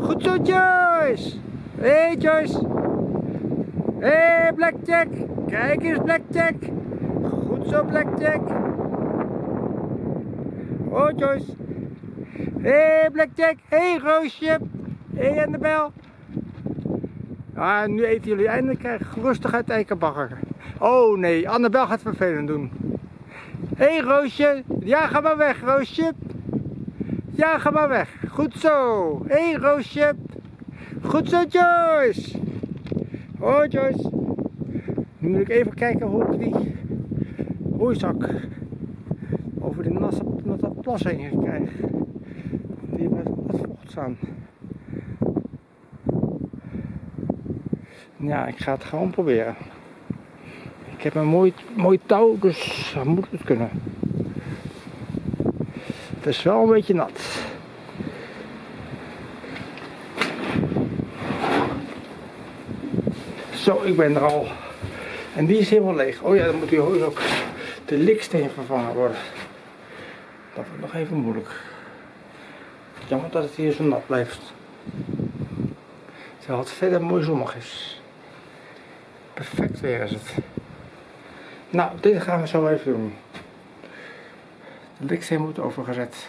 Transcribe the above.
Goed zo, Joyce. Hé, hey, Joyce. Hé, hey, Blackjack. Kijk eens, Blackjack. Goed zo, Blackjack. Oh, Joyce. Hé, hey, Blackjack. Hé, hey, Roosje. Hé, hey, Annabel. Ah, nu eten jullie eindelijk rustig uit eikenbagger. Oh nee, Annabel gaat vervelend doen. Hé hey, Roosje, ja ga maar weg Roosje. Ja ga maar weg, goed zo. Hé hey, Roosje. Goed zo Joyce. Oh Joyce. Nu moet ik even kijken hoe ik die roeizak over de natte, natte plas heen krijg. Die heeft wat vocht staan. Ja, ik ga het gewoon proberen. Ik heb een mooi, mooi touw, dus dan moet het kunnen. Het is wel een beetje nat. Zo, ik ben er al. En die is helemaal leeg. Oh ja, dan moet hier ook de liksteen vervangen worden. Dat wordt nog even moeilijk. Jammer dat het hier zo nat blijft. Terwijl het verder mooi zonnig is. Perfect weer is het. Nou, dit gaan we zo even doen. De liksteen moet overgezet.